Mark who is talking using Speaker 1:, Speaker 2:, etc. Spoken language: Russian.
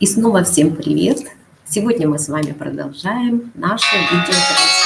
Speaker 1: И снова всем привет! Сегодня мы с вами продолжаем нашу видеотрансляцию